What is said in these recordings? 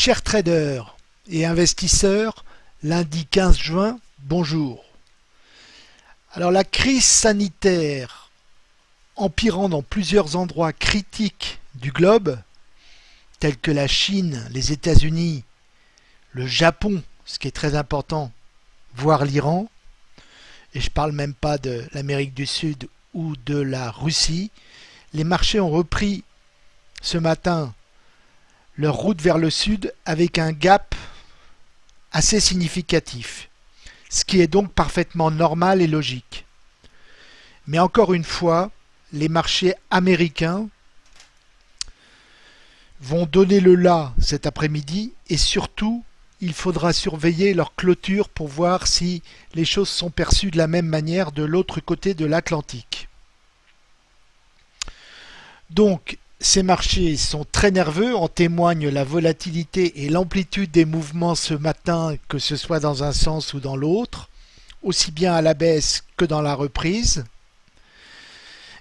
Chers traders et investisseurs, lundi 15 juin, bonjour. Alors la crise sanitaire empirant dans plusieurs endroits critiques du globe, tels que la Chine, les États-Unis, le Japon, ce qui est très important, voire l'Iran, et je parle même pas de l'Amérique du Sud ou de la Russie, les marchés ont repris ce matin leur route vers le sud avec un gap assez significatif, ce qui est donc parfaitement normal et logique. Mais encore une fois, les marchés américains vont donner le là cet après-midi et surtout, il faudra surveiller leur clôture pour voir si les choses sont perçues de la même manière de l'autre côté de l'Atlantique. Donc, ces marchés sont très nerveux, en témoigne la volatilité et l'amplitude des mouvements ce matin, que ce soit dans un sens ou dans l'autre, aussi bien à la baisse que dans la reprise.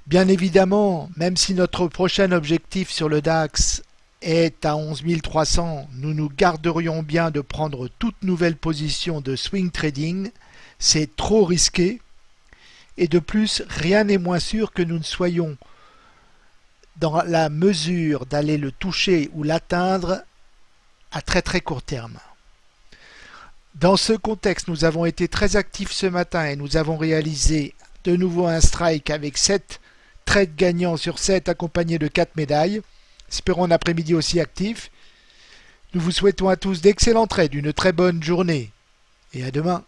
Bien évidemment, même si notre prochain objectif sur le DAX est à 11 300, nous nous garderions bien de prendre toute nouvelle position de swing trading, c'est trop risqué, et de plus, rien n'est moins sûr que nous ne soyons dans la mesure d'aller le toucher ou l'atteindre à très très court terme. Dans ce contexte, nous avons été très actifs ce matin et nous avons réalisé de nouveau un strike avec 7 trades gagnants sur 7 accompagnés de 4 médailles. Espérons un après-midi aussi actif. Nous vous souhaitons à tous d'excellents trades, une très bonne journée et à demain.